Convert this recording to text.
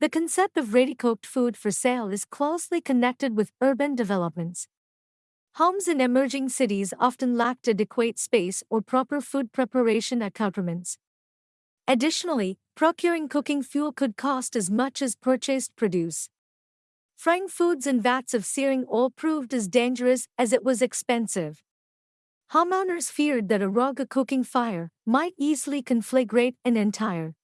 The concept of ready-cooked food for sale is closely connected with urban developments. Homes in emerging cities often lacked adequate space or proper food preparation accoutrements. Additionally, procuring cooking fuel could cost as much as purchased produce. Frying foods in vats of searing oil proved as dangerous as it was expensive. Homeowners feared that a raga cooking fire might easily conflagrate an entire